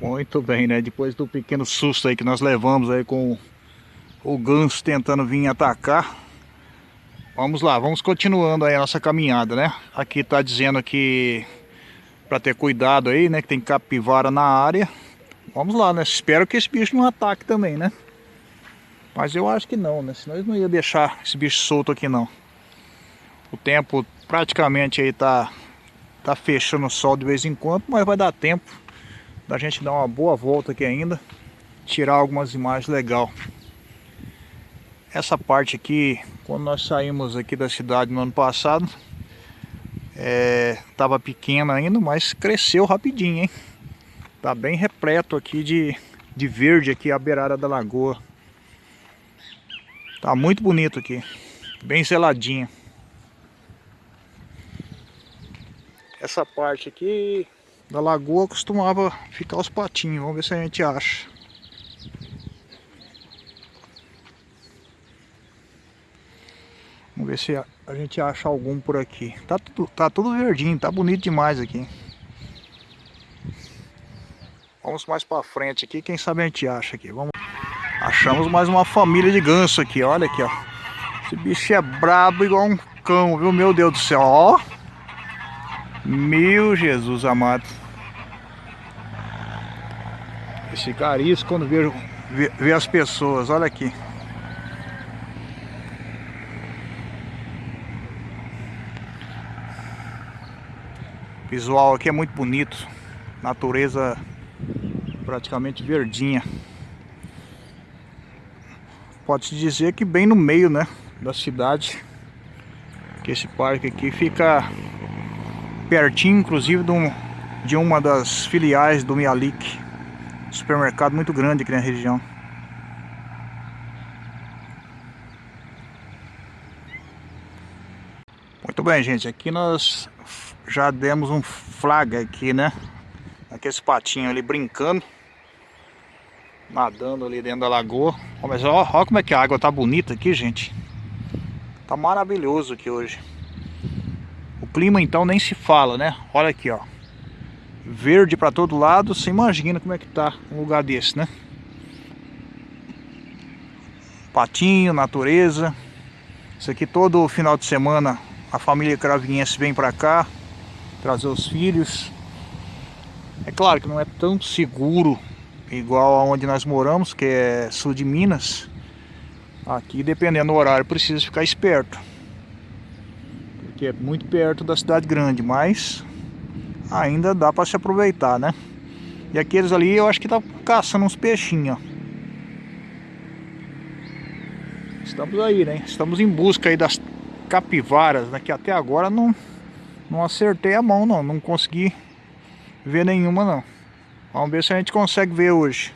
Muito bem, né? Depois do pequeno susto aí que nós levamos aí com o ganso tentando vir atacar. Vamos lá, vamos continuando aí a nossa caminhada, né? Aqui tá dizendo que para ter cuidado aí, né? Que tem capivara na área. Vamos lá, né? Espero que esse bicho não ataque também, né? Mas eu acho que não, né? Senão eles não ia deixar esse bicho solto aqui não. O tempo praticamente aí tá, tá fechando o sol de vez em quando, mas vai dar tempo da gente dar uma boa volta aqui ainda. Tirar algumas imagens legal. Essa parte aqui, quando nós saímos aqui da cidade no ano passado, estava é, pequena ainda, mas cresceu rapidinho, hein? Tá bem repleto aqui de, de verde aqui a beirada da lagoa. Tá muito bonito aqui, bem zeladinho. Essa parte aqui da lagoa costumava ficar os patinhos, vamos ver se a gente acha. Vamos ver se a, gente acha algum por aqui. Tá tudo, tá tudo verdinho, tá bonito demais aqui. Vamos mais para frente aqui, quem sabe a gente acha aqui. Vamos. Achamos mais uma família de ganso aqui, olha aqui, ó. Esse bicho é brabo igual um cão, viu? Meu Deus do céu, ó. Meu Jesus amado. Esse carisco quando vê, vê, vê as pessoas, olha aqui. O visual aqui é muito bonito. Natureza praticamente verdinha. Pode-se dizer que bem no meio, né, da cidade. Que esse parque aqui fica pertinho, inclusive, de, um, de uma das filiais do Mialik. Supermercado muito grande aqui na região. Muito bem, gente. Aqui nós já demos um flaga aqui, né? Aqueles patinhos ali brincando. Nadando ali dentro da lagoa. Mas ó, ó como é que a água tá bonita aqui, gente. Tá maravilhoso aqui hoje. O clima então nem se fala, né? Olha aqui, ó. Verde para todo lado. Você imagina como é que tá um lugar desse, né? Patinho, natureza. Isso aqui todo final de semana a família cravinhense vem para cá trazer os filhos. É claro que não é tão seguro igual aonde nós moramos, que é sul de Minas. Aqui, dependendo do horário, precisa ficar esperto. Porque é muito perto da cidade grande, mas ainda dá para se aproveitar, né? E aqueles ali eu acho que tá caçando uns peixinhos, ó. Estamos aí, né? Estamos em busca aí das capivaras, né? Que até agora não não acertei a mão não, não consegui ver nenhuma não. Vamos ver se a gente consegue ver hoje.